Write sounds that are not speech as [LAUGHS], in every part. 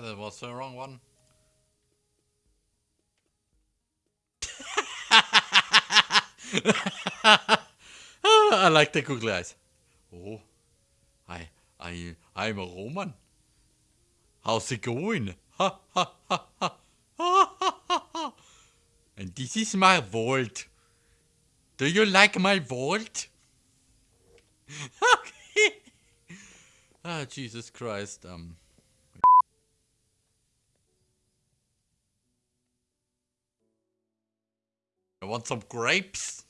That was the wrong one. [LAUGHS] I like the googly eyes. Oh, I, I, I'm a Roman. How's it going? Ha ha ha ha. And this is my vault. Do you like my vault? okay. [LAUGHS] Ah, Jesus Christ. Um. I want some grapes.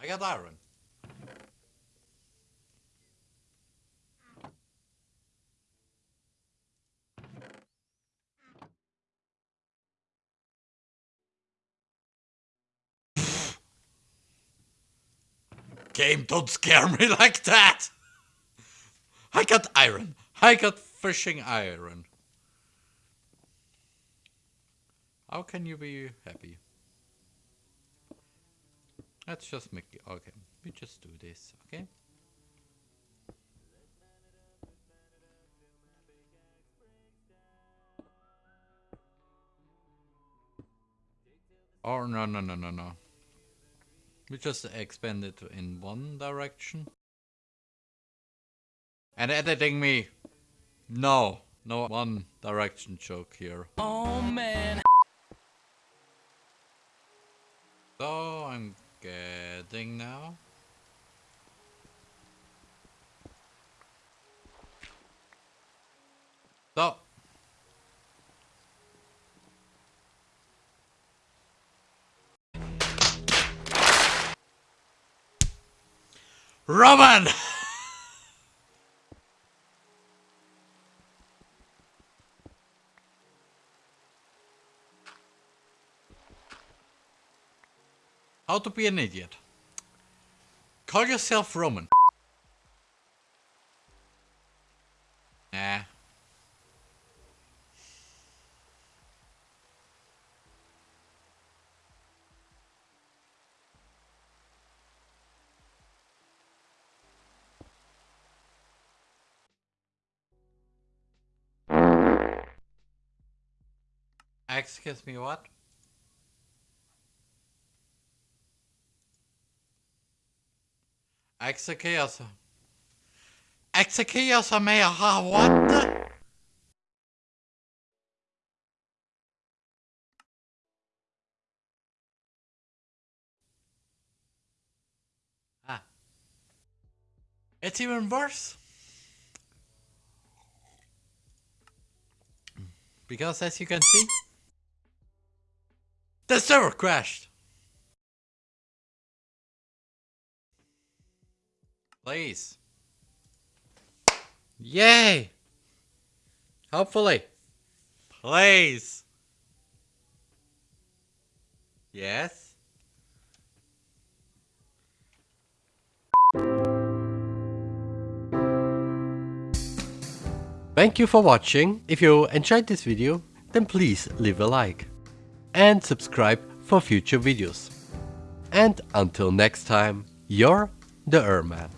I got iron. Game, don't scare me [LAUGHS] like that! I got iron. I got fishing iron. How can you be happy? Let's just make it. Okay, we just do this, okay? Oh, no, no, no, no, no. We just expand it in one direction. And editing me. No, no one direction joke here. Oh man. So I'm getting now. So. Roman! How to be an idiot. Call yourself Roman. Excuse me, what? Exekias. Exekias är med här, what the? Ah. It's even worse. Because as you can see, the server crashed. Please. Yay! Hopefully. Please. Yes? Thank you for watching. If you enjoyed this video, then please leave a like. And subscribe for future videos. And until next time, you're the Erman.